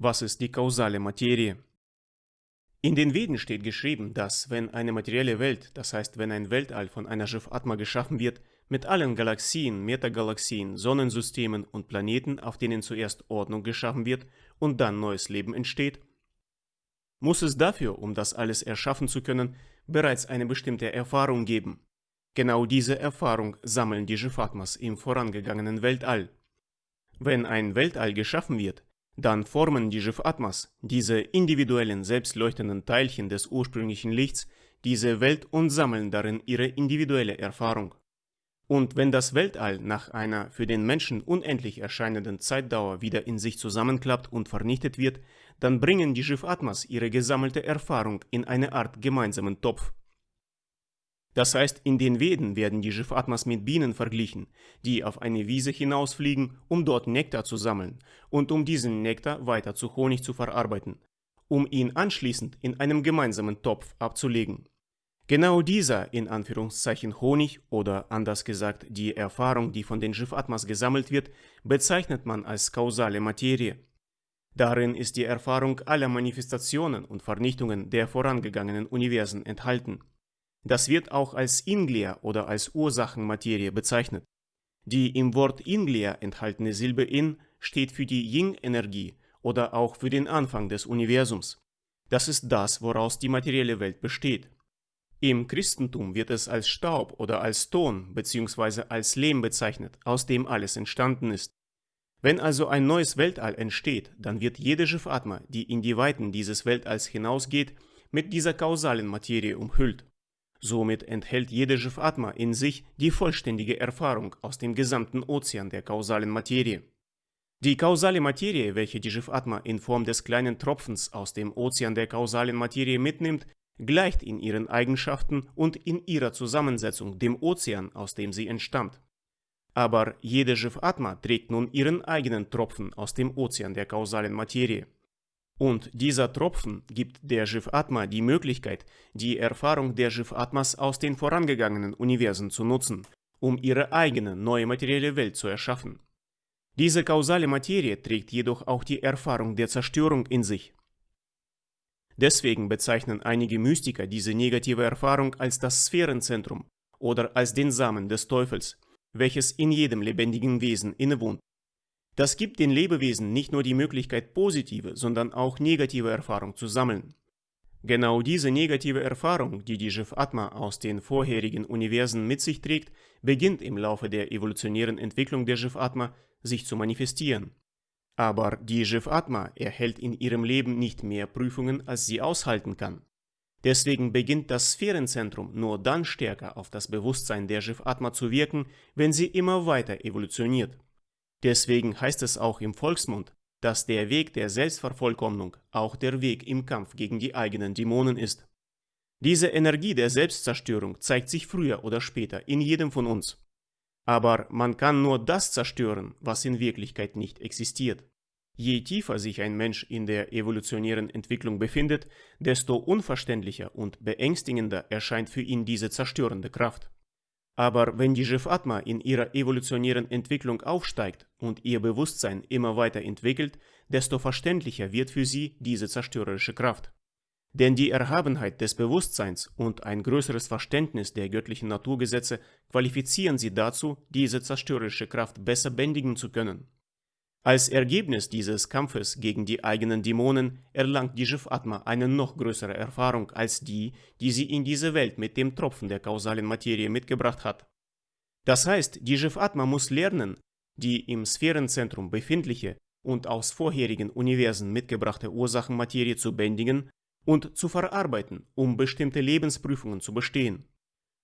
Was ist die kausale Materie? In den Veden steht geschrieben, dass wenn eine materielle Welt, das heißt wenn ein Weltall von einer Shiv-Atma geschaffen wird, mit allen Galaxien, Metagalaxien, Sonnensystemen und Planeten, auf denen zuerst Ordnung geschaffen wird und dann neues Leben entsteht, muss es dafür, um das alles erschaffen zu können, bereits eine bestimmte Erfahrung geben. Genau diese Erfahrung sammeln die Shifatmas im vorangegangenen Weltall. Wenn ein Weltall geschaffen wird, dann formen die Shifatmas, diese individuellen selbstleuchtenden Teilchen des ursprünglichen Lichts, diese Welt und sammeln darin ihre individuelle Erfahrung. Und wenn das Weltall nach einer für den Menschen unendlich erscheinenden Zeitdauer wieder in sich zusammenklappt und vernichtet wird, dann bringen die Schiff-Atmas ihre gesammelte Erfahrung in eine Art gemeinsamen Topf. Das heißt, in den Veden werden die Schiff-Atmas mit Bienen verglichen, die auf eine Wiese hinausfliegen, um dort Nektar zu sammeln und um diesen Nektar weiter zu Honig zu verarbeiten, um ihn anschließend in einem gemeinsamen Topf abzulegen. Genau dieser, in Anführungszeichen Honig oder anders gesagt die Erfahrung, die von den Schiff-Atmas gesammelt wird, bezeichnet man als kausale Materie. Darin ist die Erfahrung aller Manifestationen und Vernichtungen der vorangegangenen Universen enthalten. Das wird auch als Inglia oder als Ursachenmaterie bezeichnet. Die im Wort Inglia enthaltene Silbe In steht für die Yin-Energie oder auch für den Anfang des Universums. Das ist das, woraus die materielle Welt besteht. Im Christentum wird es als Staub oder als Ton bzw. als Lehm bezeichnet, aus dem alles entstanden ist. Wenn also ein neues Weltall entsteht, dann wird jede Schifatma, die in die Weiten dieses Weltalls hinausgeht, mit dieser kausalen Materie umhüllt. Somit enthält jede Schifatma in sich die vollständige Erfahrung aus dem gesamten Ozean der kausalen Materie. Die kausale Materie, welche die Schifatma in Form des kleinen Tropfens aus dem Ozean der kausalen Materie mitnimmt, gleicht in ihren Eigenschaften und in ihrer Zusammensetzung dem Ozean, aus dem sie entstammt. Aber jede Shiv-Atma trägt nun ihren eigenen Tropfen aus dem Ozean der kausalen Materie. Und dieser Tropfen gibt der Shiv-Atma die Möglichkeit, die Erfahrung der Shiv-Atmas aus den vorangegangenen Universen zu nutzen, um ihre eigene neue materielle Welt zu erschaffen. Diese kausale Materie trägt jedoch auch die Erfahrung der Zerstörung in sich. Deswegen bezeichnen einige Mystiker diese negative Erfahrung als das Sphärenzentrum oder als den Samen des Teufels, welches in jedem lebendigen Wesen innewohnt. Das gibt den Lebewesen nicht nur die Möglichkeit, positive, sondern auch negative Erfahrung zu sammeln. Genau diese negative Erfahrung, die die Shiv Atma aus den vorherigen Universen mit sich trägt, beginnt im Laufe der evolutionären Entwicklung der Shiv Atma sich zu manifestieren. Aber die Jivatma erhält in ihrem Leben nicht mehr Prüfungen, als sie aushalten kann. Deswegen beginnt das Sphärenzentrum nur dann stärker auf das Bewusstsein der Jivatma zu wirken, wenn sie immer weiter evolutioniert. Deswegen heißt es auch im Volksmund, dass der Weg der Selbstvervollkommnung auch der Weg im Kampf gegen die eigenen Dämonen ist. Diese Energie der Selbstzerstörung zeigt sich früher oder später in jedem von uns. Aber man kann nur das zerstören, was in Wirklichkeit nicht existiert. Je tiefer sich ein Mensch in der evolutionären Entwicklung befindet, desto unverständlicher und beängstigender erscheint für ihn diese zerstörende Kraft. Aber wenn die Jivatma in ihrer evolutionären Entwicklung aufsteigt und ihr Bewusstsein immer weiter entwickelt, desto verständlicher wird für sie diese zerstörerische Kraft. Denn die Erhabenheit des Bewusstseins und ein größeres Verständnis der göttlichen Naturgesetze qualifizieren sie dazu, diese zerstörerische Kraft besser bändigen zu können. Als Ergebnis dieses Kampfes gegen die eigenen Dämonen erlangt die Jivatma eine noch größere Erfahrung als die, die sie in diese Welt mit dem Tropfen der kausalen Materie mitgebracht hat. Das heißt, die Jivatma muss lernen, die im Sphärenzentrum befindliche und aus vorherigen Universen mitgebrachte Ursachenmaterie zu bändigen und zu verarbeiten, um bestimmte Lebensprüfungen zu bestehen.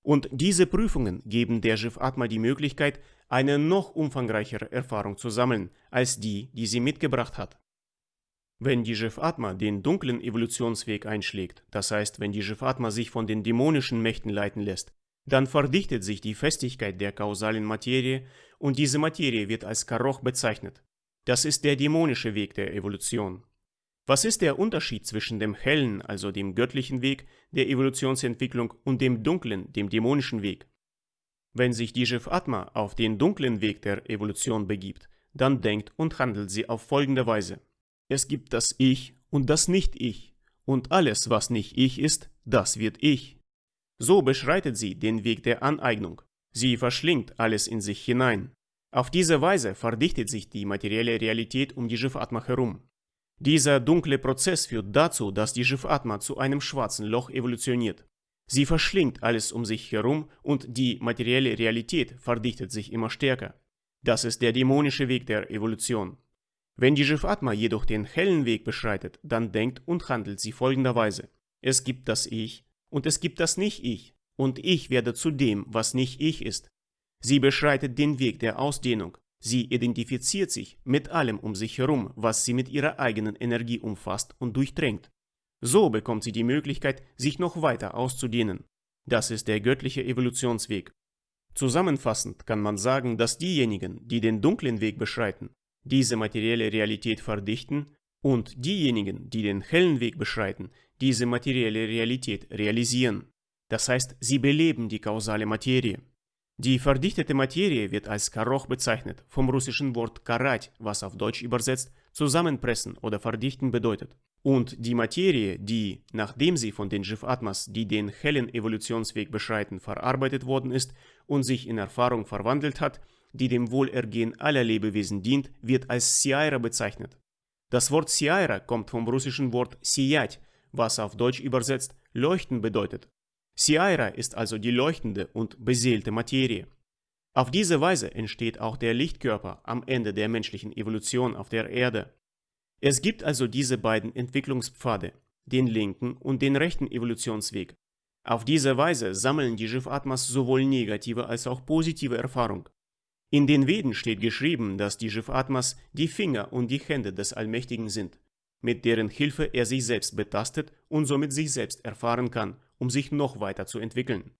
Und diese Prüfungen geben der Jiv Atma die Möglichkeit, eine noch umfangreichere Erfahrung zu sammeln, als die, die sie mitgebracht hat. Wenn die Jiv Atma den dunklen Evolutionsweg einschlägt, das heißt, wenn die Jiv Atma sich von den dämonischen Mächten leiten lässt, dann verdichtet sich die Festigkeit der kausalen Materie und diese Materie wird als Karoch bezeichnet. Das ist der dämonische Weg der Evolution. Was ist der Unterschied zwischen dem hellen, also dem göttlichen Weg der Evolutionsentwicklung und dem dunklen, dem dämonischen Weg? Wenn sich die Jiv Atma auf den dunklen Weg der Evolution begibt, dann denkt und handelt sie auf folgende Weise. Es gibt das Ich und das Nicht-Ich. Und alles, was nicht Ich ist, das wird Ich. So beschreitet sie den Weg der Aneignung. Sie verschlingt alles in sich hinein. Auf diese Weise verdichtet sich die materielle Realität um die Jivatma herum. Dieser dunkle Prozess führt dazu, dass die Jivatma zu einem schwarzen Loch evolutioniert. Sie verschlingt alles um sich herum und die materielle Realität verdichtet sich immer stärker. Das ist der dämonische Weg der Evolution. Wenn die Jivatma jedoch den hellen Weg beschreitet, dann denkt und handelt sie folgenderweise. Es gibt das Ich und es gibt das Nicht-Ich und ich werde zu dem, was nicht ich ist. Sie beschreitet den Weg der Ausdehnung. Sie identifiziert sich mit allem um sich herum, was sie mit ihrer eigenen Energie umfasst und durchdrängt. So bekommt sie die Möglichkeit, sich noch weiter auszudehnen. Das ist der göttliche Evolutionsweg. Zusammenfassend kann man sagen, dass diejenigen, die den dunklen Weg beschreiten, diese materielle Realität verdichten und diejenigen, die den hellen Weg beschreiten, diese materielle Realität realisieren. Das heißt, sie beleben die kausale Materie. Die verdichtete Materie wird als Karoch bezeichnet, vom russischen Wort karat, was auf Deutsch übersetzt zusammenpressen oder verdichten bedeutet. Und die Materie, die, nachdem sie von den Jivatmas, die den hellen Evolutionsweg beschreiten, verarbeitet worden ist und sich in Erfahrung verwandelt hat, die dem Wohlergehen aller Lebewesen dient, wird als Siaira bezeichnet. Das Wort Siaira kommt vom russischen Wort Siyat, was auf Deutsch übersetzt leuchten bedeutet. Siaira ist also die leuchtende und beseelte Materie. Auf diese Weise entsteht auch der Lichtkörper am Ende der menschlichen Evolution auf der Erde. Es gibt also diese beiden Entwicklungspfade, den linken und den rechten Evolutionsweg. Auf diese Weise sammeln die Jivatmas sowohl negative als auch positive Erfahrung. In den Veden steht geschrieben, dass die Jivatmas die Finger und die Hände des Allmächtigen sind, mit deren Hilfe er sich selbst betastet und somit sich selbst erfahren kann um sich noch weiter zu entwickeln.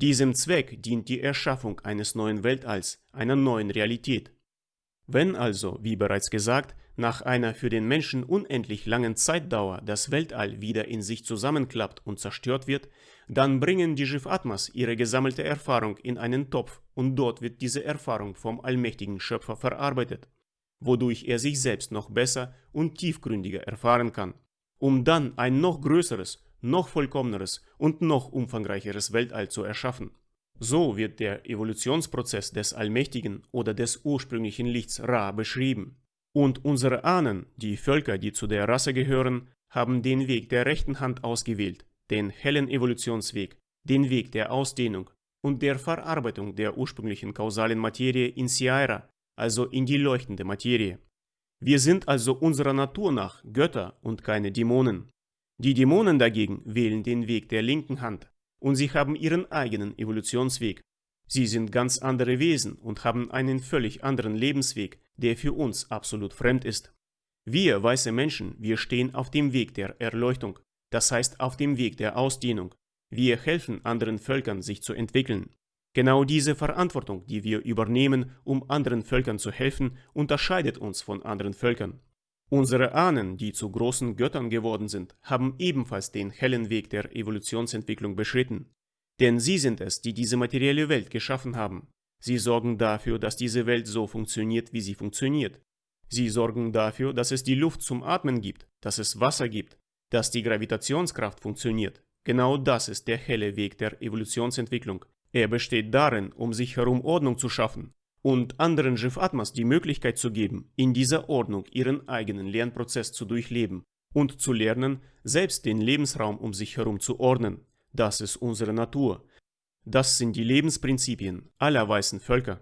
Diesem Zweck dient die Erschaffung eines neuen Weltalls, einer neuen Realität. Wenn also, wie bereits gesagt, nach einer für den Menschen unendlich langen Zeitdauer das Weltall wieder in sich zusammenklappt und zerstört wird, dann bringen die Jivatmas ihre gesammelte Erfahrung in einen Topf und dort wird diese Erfahrung vom allmächtigen Schöpfer verarbeitet, wodurch er sich selbst noch besser und tiefgründiger erfahren kann, um dann ein noch größeres noch vollkommeneres und noch umfangreicheres Weltall zu erschaffen. So wird der Evolutionsprozess des allmächtigen oder des ursprünglichen Lichts Ra beschrieben. Und unsere Ahnen, die Völker, die zu der Rasse gehören, haben den Weg der rechten Hand ausgewählt, den hellen Evolutionsweg, den Weg der Ausdehnung und der Verarbeitung der ursprünglichen kausalen Materie in Siaira, also in die leuchtende Materie. Wir sind also unserer Natur nach Götter und keine Dämonen. Die Dämonen dagegen wählen den Weg der linken Hand und sie haben ihren eigenen Evolutionsweg. Sie sind ganz andere Wesen und haben einen völlig anderen Lebensweg, der für uns absolut fremd ist. Wir weiße Menschen, wir stehen auf dem Weg der Erleuchtung, das heißt auf dem Weg der Ausdehnung. Wir helfen anderen Völkern, sich zu entwickeln. Genau diese Verantwortung, die wir übernehmen, um anderen Völkern zu helfen, unterscheidet uns von anderen Völkern. Unsere Ahnen, die zu großen Göttern geworden sind, haben ebenfalls den hellen Weg der Evolutionsentwicklung beschritten. Denn sie sind es, die diese materielle Welt geschaffen haben. Sie sorgen dafür, dass diese Welt so funktioniert, wie sie funktioniert. Sie sorgen dafür, dass es die Luft zum Atmen gibt, dass es Wasser gibt, dass die Gravitationskraft funktioniert. Genau das ist der helle Weg der Evolutionsentwicklung. Er besteht darin, um sich herum Ordnung zu schaffen, und anderen Jivatmas die Möglichkeit zu geben, in dieser Ordnung ihren eigenen Lernprozess zu durchleben und zu lernen, selbst den Lebensraum um sich herum zu ordnen. Das ist unsere Natur. Das sind die Lebensprinzipien aller weißen Völker.